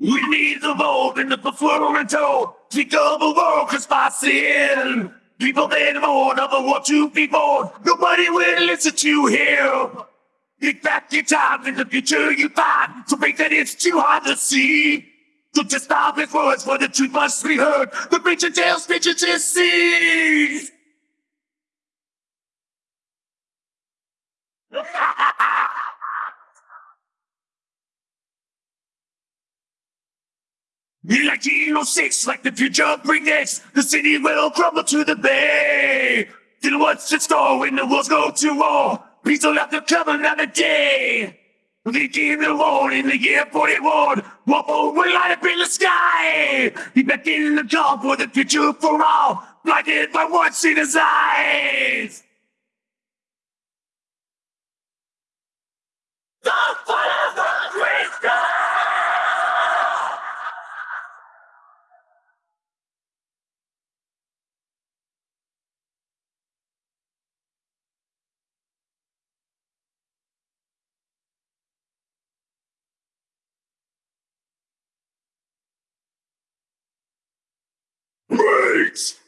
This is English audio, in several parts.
evolve in the befluento. Speak of a world crushed by sin. People then mourn over what to be born. Nobody will listen to him. Think back in time in the future you find to think that it's too hard to see. So just stop with words for the truth must be heard. The preacher tells preacher to see. In 1906, like the future brings, the city will crumble to the bay. Then what's in store when the wars go to war? Peace will have to come another day. The alone in the year 41, Waffle will light up in the sky. He beckoned the call for the future for all, blinded by what's in his eyes. The fire of the great sky! Wait!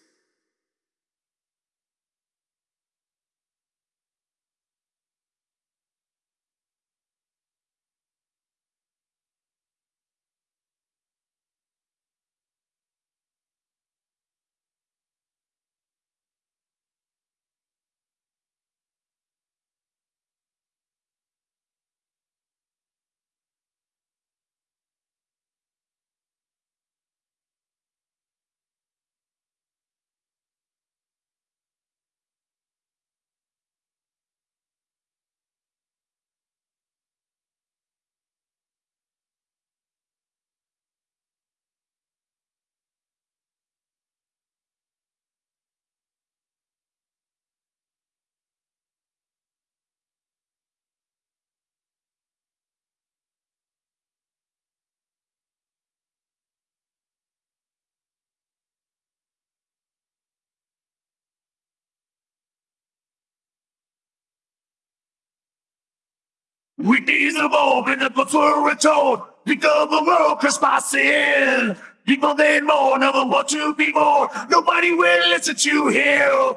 We need evolve in the before tone. Become a world crushed by sin. People then mourn over what to be more. Nobody will listen to him.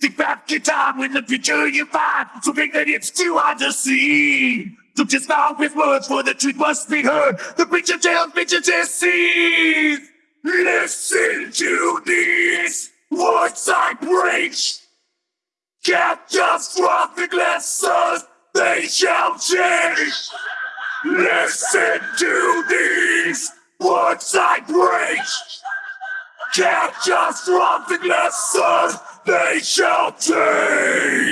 Think back in time when the future you find. So think that it's too hard to see. So just start with words for the truth must be heard. The preacher tells preacher to see. Listen to these words I preach. The glasses they shall change. Listen to these words I preach. The lessons they shall change.